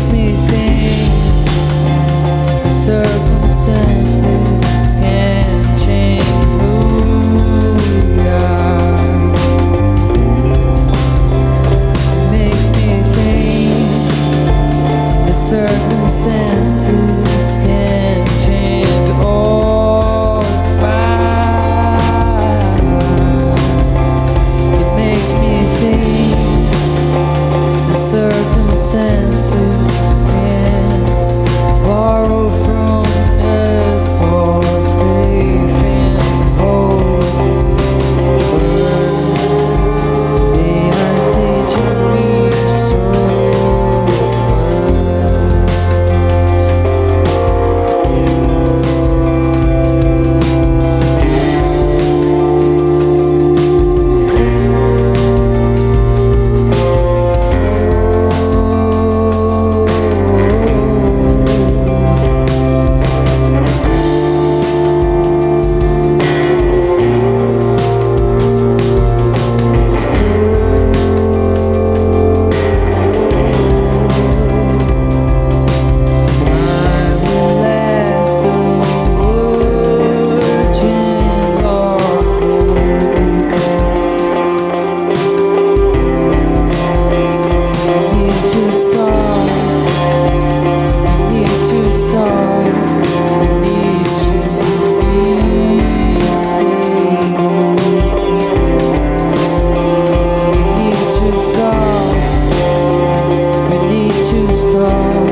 makes me think the circumstances can change. Makes me think the circumstances can change. Oh, it makes me think the senses. stars